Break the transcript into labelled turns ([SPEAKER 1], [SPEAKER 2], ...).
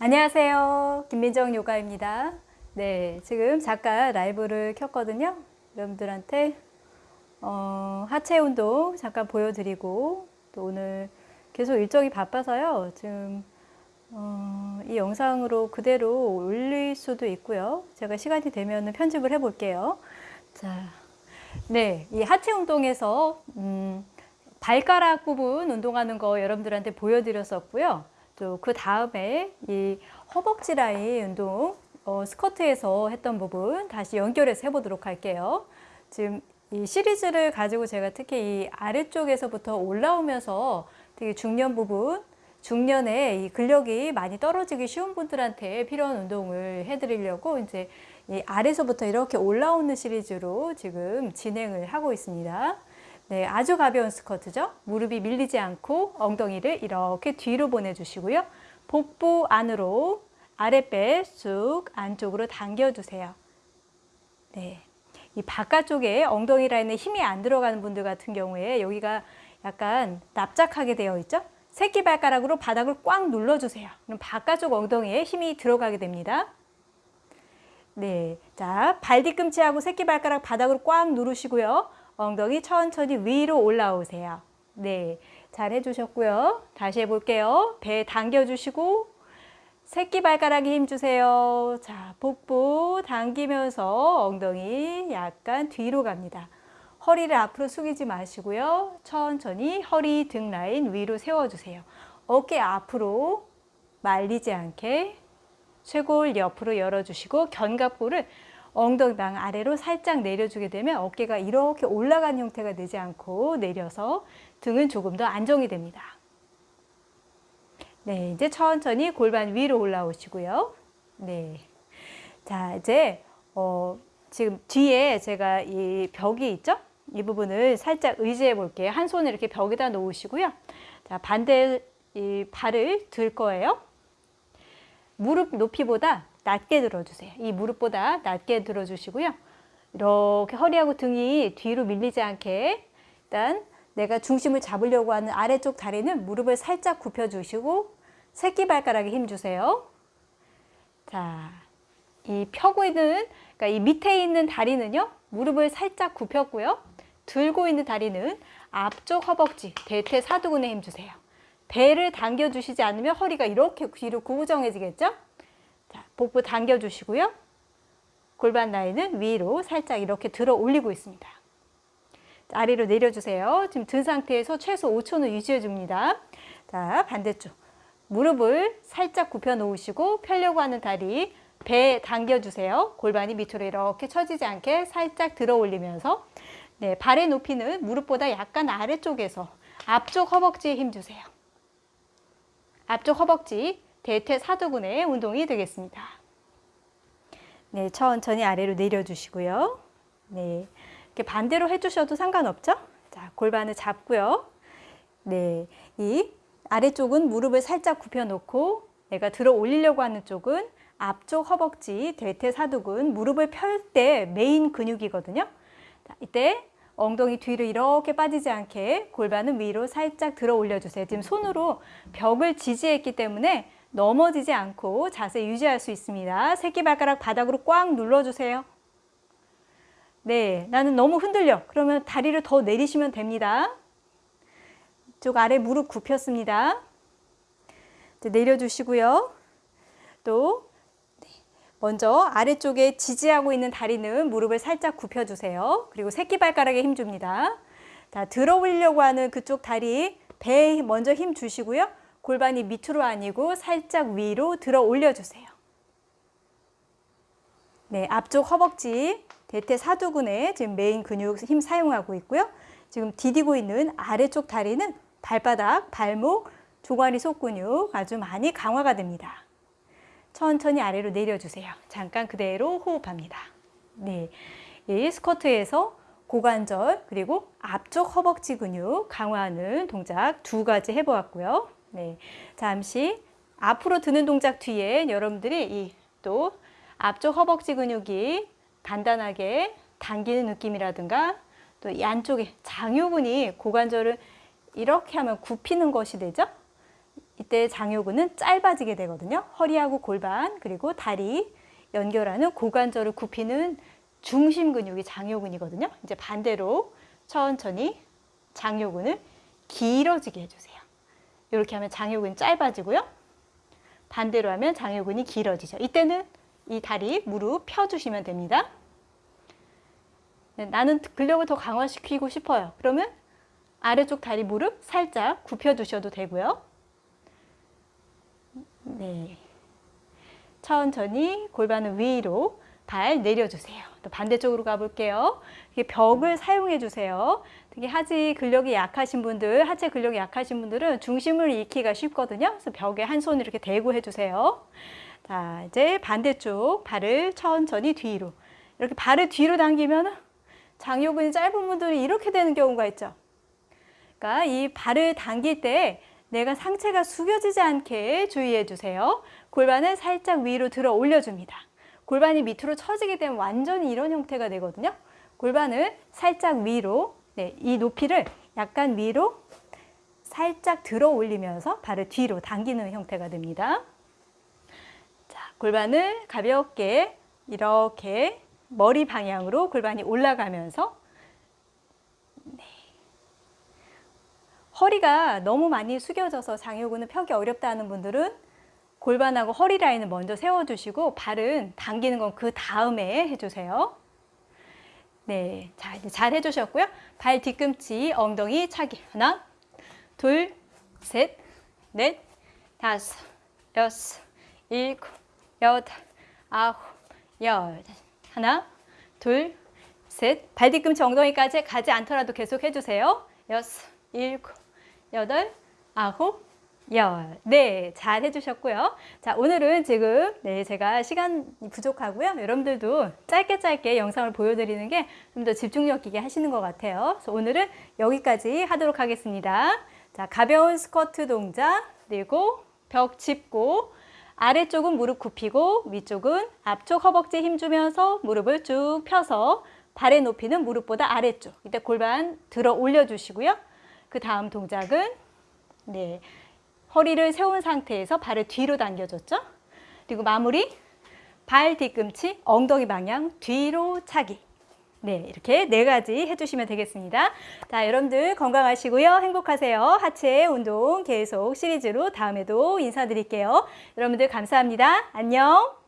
[SPEAKER 1] 안녕하세요. 김민정 요가입니다. 네, 지금 잠깐 라이브를 켰거든요. 여러분들한테 어, 하체 운동 잠깐 보여드리고 또 오늘 계속 일정이 바빠서요. 지금 어, 이 영상으로 그대로 올릴 수도 있고요. 제가 시간이 되면 편집을 해볼게요. 자, 네, 이 하체 운동에서 음, 발가락 부분 운동하는 거 여러분들한테 보여드렸었고요. 또 그 다음에 이 허벅지 라인 운동 어, 스커트에서 했던 부분 다시 연결해서 해보도록 할게요. 지금 이 시리즈를 가지고 제가 특히 이 아래쪽에서부터 올라오면서 되게 중년 부분, 중년에 이 근력이 많이 떨어지기 쉬운 분들한테 필요한 운동을 해드리려고 이제 이 아래서부터 이렇게 올라오는 시리즈로 지금 진행을 하고 있습니다. 네, 아주 가벼운 스쿼트죠. 무릎이 밀리지 않고 엉덩이를 이렇게 뒤로 보내주시고요. 복부 안으로 아랫배 쑥 안쪽으로 당겨주세요. 네, 이 바깥쪽에 엉덩이 라인에 힘이 안 들어가는 분들 같은 경우에 여기가 약간 납작하게 되어 있죠. 새끼발가락으로 바닥을 꽉 눌러주세요. 그럼 바깥쪽 엉덩이에 힘이 들어가게 됩니다. 네, 자, 발 뒤꿈치하고 새끼발가락 바닥으로 꽉 누르시고요. 엉덩이 천천히 위로 올라오세요. 네, 잘 해주셨고요. 다시 해볼게요. 배 당겨주시고 새끼발가락에 힘주세요. 자, 복부 당기면서 엉덩이 약간 뒤로 갑니다. 허리를 앞으로 숙이지 마시고요. 천천히 허리 등 라인 위로 세워주세요. 어깨 앞으로 말리지 않게 쇄골 옆으로 열어주시고 견갑골을 엉덩이방 아래로 살짝 내려주게 되면 어깨가 이렇게 올라간 형태가 되지 않고 내려서 등은 조금 더 안정이 됩니다. 네, 이제 천천히 골반 위로 올라오시고요. 네. 자, 이제 어, 지금 뒤에 제가 이 벽이 있죠? 이 부분을 살짝 의지해 볼게요. 한 손을 이렇게 벽에다 놓으시고요. 자, 반대 이 발을 들 거예요. 무릎 높이보다 낮게 들어주세요. 이 무릎보다 낮게 들어주시고요. 이렇게 허리하고 등이 뒤로 밀리지 않게 일단 내가 중심을 잡으려고 하는 아래쪽 다리는 무릎을 살짝 굽혀주시고 새끼발가락에 힘주세요. 자, 이 펴고 있는, 그러니까 이 밑에 있는 다리는요, 무릎을 살짝 굽혔고요. 들고 있는 다리는 앞쪽 허벅지, 대퇴사두근에 힘주세요. 배를 당겨주시지 않으면 허리가 이렇게 뒤로 구부정해지겠죠? 자, 복부 당겨주시고요. 골반 라인은 위로 살짝 이렇게 들어 올리고 있습니다. 아래로 내려주세요. 지금 든 상태에서 최소 5초는 유지해 줍니다. 자, 반대쪽. 무릎을 살짝 굽혀 놓으시고 펴려고 하는 다리 배 당겨주세요. 골반이 밑으로 이렇게 처지지 않게 살짝 들어 올리면서 네, 발의 높이는 무릎보다 약간 아래쪽에서 앞쪽 허벅지에 힘주세요. 앞쪽 허벅지 대퇴사두근의 운동이 되겠습니다. 네, 천천히 아래로 내려주시고요. 네, 이렇게 반대로 해주셔도 상관없죠? 자, 골반을 잡고요. 네, 이 아래쪽은 무릎을 살짝 굽혀놓고 내가 들어 올리려고 하는 쪽은 앞쪽 허벅지, 대퇴사두근, 무릎을 펼 때 메인 근육이거든요. 자, 이때 엉덩이 뒤로 이렇게 빠지지 않게 골반은 위로 살짝 들어 올려주세요. 지금 손으로 벽을 지지했기 때문에 넘어지지 않고 자세 유지할 수 있습니다. 새끼발가락 바닥으로 꽉 눌러주세요. 네, 나는 너무 흔들려. 그러면 다리를 더 내리시면 됩니다. 쪽 아래 무릎 굽혔습니다. 내려주시고요. 또 네, 먼저 아래쪽에 지지하고 있는 다리는 무릎을 살짝 굽혀주세요. 그리고 새끼발가락에 힘 줍니다. 자, 들어 올리려고 하는 그쪽 다리 배에 먼저 힘 주시고요. 골반이 밑으로 아니고 살짝 위로 들어 올려주세요. 네, 앞쪽 허벅지 대퇴 사두근에 지금 메인 근육 힘 사용하고 있고요. 지금 디디고 있는 아래쪽 다리는 발바닥, 발목, 조가리 속근육 아주 많이 강화가 됩니다. 천천히 아래로 내려주세요. 잠깐 그대로 호흡합니다. 네, 이 스쿼트에서 고관절 그리고 앞쪽 허벅지 근육 강화하는 동작 두 가지 해보았고요. 네, 잠시 앞으로 드는 동작 뒤에 여러분들이 이 또 앞쪽 허벅지 근육이 단단하게 당기는 느낌이라든가 또 이 안쪽에 장요근이 고관절을 이렇게 하면 굽히는 것이 되죠. 이때 장요근은 짧아지게 되거든요. 허리하고 골반 그리고 다리 연결하는 고관절을 굽히는 중심 근육이 장요근이거든요. 이제 반대로 천천히 장요근을 길어지게 해주세요. 이렇게 하면 장요근이 짧아지고요. 반대로 하면 장요근이 길어지죠. 이때는 이 다리, 무릎 펴주시면 됩니다. 네, 나는 근력을 더 강화시키고 싶어요. 그러면 아래쪽 다리, 무릎 살짝 굽혀주셔도 되고요. 네. 천천히 골반을 위로 발 내려주세요. 또 반대쪽으로 가볼게요. 이게 벽을 사용해 주세요. 특히 하지 근력이 약하신 분들, 하체 근력이 약하신 분들은 중심을 잃기가 쉽거든요. 그래서 벽에 한 손 이렇게 대고 해주세요. 자, 이제 반대쪽 발을 천천히 뒤로. 이렇게 발을 뒤로 당기면 장요근이 짧은 분들이 이렇게 되는 경우가 있죠. 그러니까 이 발을 당길 때 내가 상체가 숙여지지 않게 주의해 주세요. 골반을 살짝 위로 들어 올려줍니다. 골반이 밑으로 처지게 되면 완전히 이런 형태가 되거든요. 골반을 살짝 위로, 네, 이 높이를 약간 위로 살짝 들어 올리면서 발을 뒤로 당기는 형태가 됩니다. 자, 골반을 가볍게 이렇게 머리 방향으로 골반이 올라가면서 네. 허리가 너무 많이 숙여져서 장요근을 펴기 어렵다 하는 분들은 골반하고 허리 라인을 먼저 세워주시고 발은 당기는 건 그 다음에 해주세요. 네, 자 이제 잘 해주셨고요. 발 뒤꿈치, 엉덩이 차기 하나, 둘, 셋, 넷, 다섯, 여섯, 일곱, 여덟, 아홉, 열 하나, 둘, 셋, 발 뒤꿈치 엉덩이까지 가지 않더라도 계속 해주세요. 여섯, 일곱, 여덟, 아홉, 열. 네, 잘 해주셨고요. 자, 오늘은 지금 네 제가 시간이 부족하고요. 여러분들도 짧게 짧게 영상을 보여드리는 게 좀 더 집중력 있게 하시는 것 같아요. 그래서 오늘은 여기까지 하도록 하겠습니다. 자, 가벼운 스쿼트 동작, 그리고 벽 짚고 아래쪽은 무릎 굽히고 위쪽은 앞쪽 허벅지에 힘주면서 무릎을 쭉 펴서 발의 높이는 무릎보다 아래쪽. 이때 골반 들어 올려주시고요. 그 다음 동작은 네 허리를 세운 상태에서 발을 뒤로 당겨줬죠. 그리고 마무리 발 뒤꿈치 엉덩이 방향 뒤로 차기. 네, 이렇게 네 가지 해주시면 되겠습니다. 자, 여러분들 건강하시고요. 행복하세요. 하체 운동 계속 시리즈로 다음에도 인사드릴게요. 여러분들 감사합니다. 안녕.